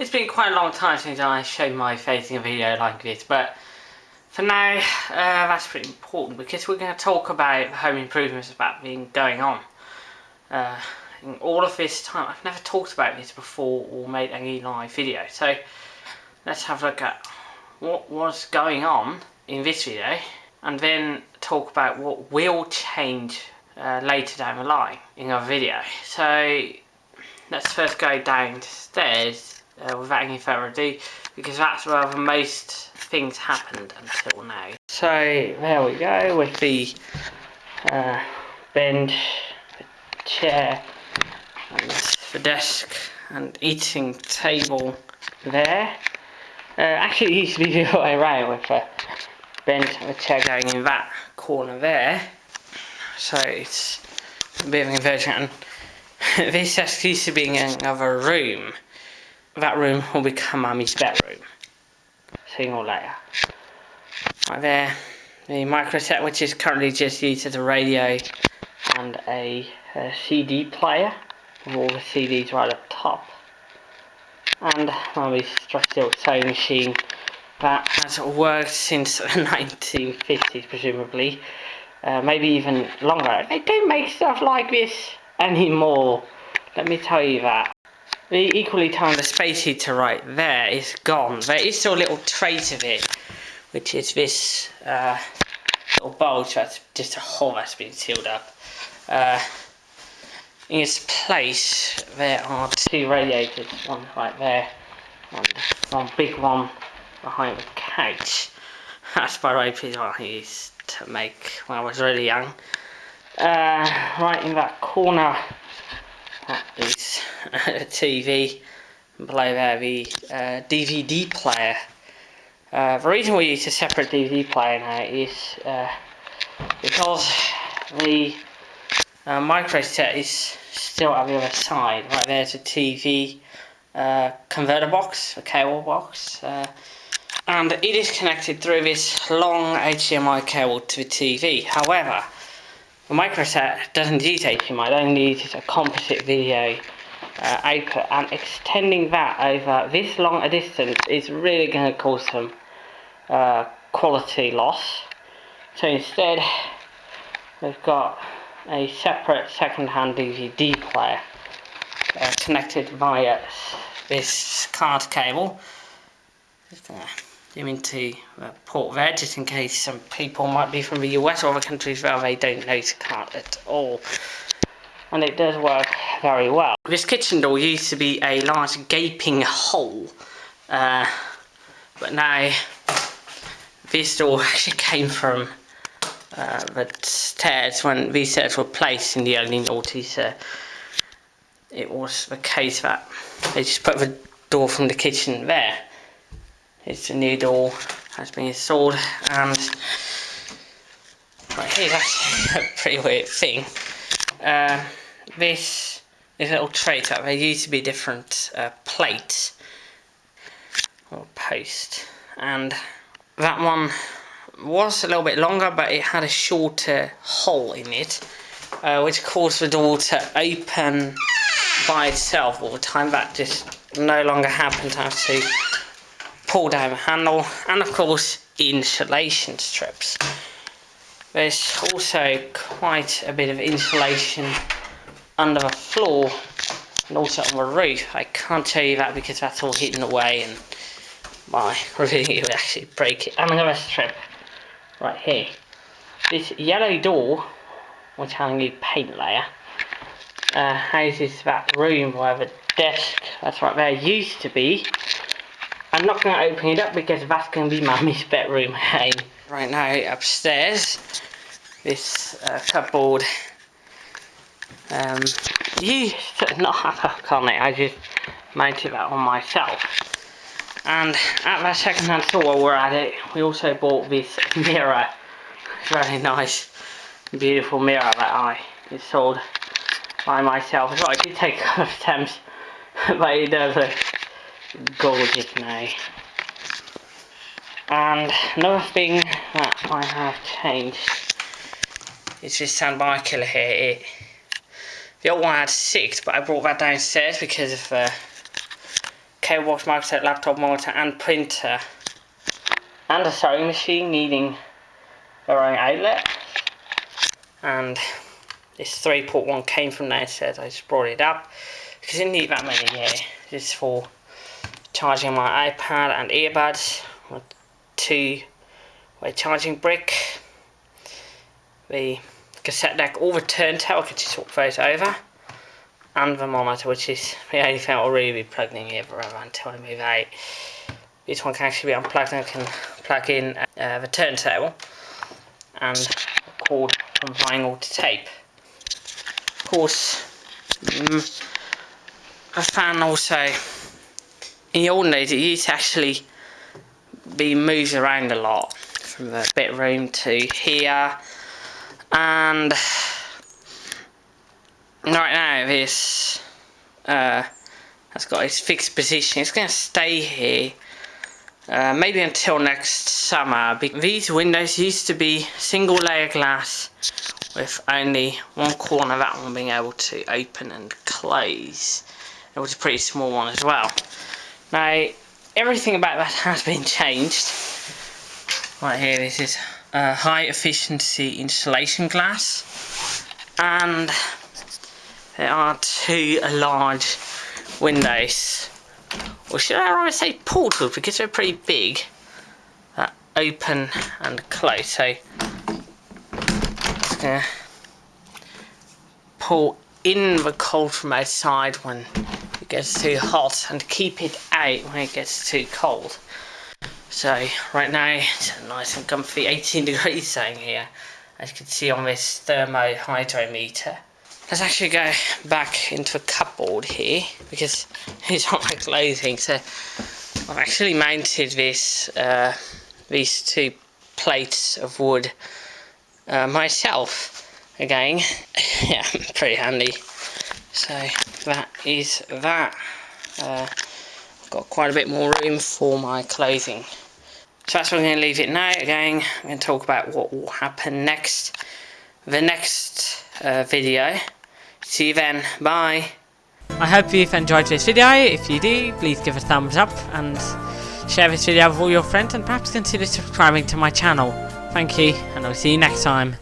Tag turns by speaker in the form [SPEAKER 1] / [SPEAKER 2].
[SPEAKER 1] it's been quite a long time since I showed my face in a video like this, but for now, uh, that's pretty important because we're going to talk about home improvements that have been going on. Uh, in all of this time, I've never talked about this before or made any live video, so let's have a look at what was going on in this video and then talk about what will change uh, later down the line in our video. So let's first go downstairs uh, without any further ado because that's where the most things happened until now. So there we go with the uh, bench, the chair and the desk and eating table there. Uh, actually it used to be the other way around with the bench and the chair going in that corner there. So it's a bit of an inversion. this desk used to be in another room. That room will become Mummy's bedroom. You all later. Right there, the micro set which is currently just used as a radio and a, a CD player with all the CDs right up top. And Mummy's still sewing machine that has worked since the 1950s presumably. Uh, maybe even longer. They don't make stuff like this anymore. Let me tell you that. The equally timed space heater right there is gone. There is still a little trace of it, which is this uh, little bulge that's just a hole that's been sealed up. Uh, in its place, there are two radiators, one right there, and one big one behind the couch. That's by the way I used to make when I was really young. Uh, right in that corner is a TV and below there the uh, DVD player. Uh, the reason we use a separate DVD player now is uh, because the uh, micro set is still at the other side. Right there's a TV uh, converter box, a cable box, uh, and it is connected through this long HDMI cable to the TV. However, the microset doesn't use HDMI, it only uses a composite video uh, output and extending that over this long a distance is really going to cause some uh, quality loss. So instead we've got a separate second-hand DVD player uh, connected via this SCART cable them into uh, port there just in case some people might be from the US or other countries where they don't know to cut at all. And it does work very well. This kitchen door used to be a large gaping hole, uh, but now this door actually came from uh, the stairs when these stairs were placed in the early noughties. Uh, it was the case that they just put the door from the kitchen there it's a new door has been installed and right here's actually a pretty weird thing. Uh, this is a little tray that there used to be a different uh, or post. And that one was a little bit longer but it had a shorter hole in it uh, which caused the door to open by itself all the time. That just no longer happened. I have to pull down handle and of course insulation strips. There's also quite a bit of insulation under the floor and also on the roof. I can't tell you that because that's all hidden away and my review would actually break it. And another strip right here. This yellow door, which has a new paint layer, uh, houses that room where the desk, that's right there, used to be. I'm not going to open it up because that's going to be Mummy's bedroom. Hey. Right now upstairs, this uh, cupboard um, used to not have a hook on it. I just mounted that on myself. And at that second-hand store while we're at it, we also bought this mirror. it's Very nice, beautiful mirror that I installed by myself. So I did take a couple of attempts, but it does look gorgeous now. And another thing that I have changed is this soundbar killer here. It, the old one had six, but I brought that downstairs because of uh, cables, microset, laptop monitor and printer. And a sewing machine needing their own outlet. And this 3 port one came from downstairs, I just brought it up. Because I didn't need that many here. Just for charging my iPad and earbuds. With two way charging brick. The cassette deck, all the turntable, I could just swap those over and the monitor, which is the only thing I'll really be plugged in here forever until I move out. This one can actually be unplugged and I can plug in uh, the turntable and record from vinyl to tape. Of course, mm, a fan also, in the old days it used to actually be moved around a lot from the bit room to here and right now this uh, has got its fixed position. It's going to stay here uh, maybe until next summer. These windows used to be single layer glass with only one corner of that one being able to open and close. It was a pretty small one as well. Now everything about that has been changed. Right here this is uh, high efficiency insulation glass and there are two large windows, or should I rather say portals because they're pretty big, that open and close. So, just gonna pull in the cold from outside when gets too hot and keep it out when it gets too cold. So right now it's nice and comfy 18 degrees saying here as you can see on this thermo hygrometer. Let's actually go back into a cupboard here because it's not my clothing. So I've actually mounted this, uh, these two plates of wood uh, myself. Again, yeah, pretty handy. So that is that. Uh, I've got quite a bit more room for my clothing. So that's where I'm going to leave it now. Again, I'm going to talk about what will happen next. The next uh, video See you then. Bye. I hope you've enjoyed this video. If you do, please give a thumbs up and share this video with all your friends and perhaps consider subscribing to my channel. Thank you, and I'll see you next time.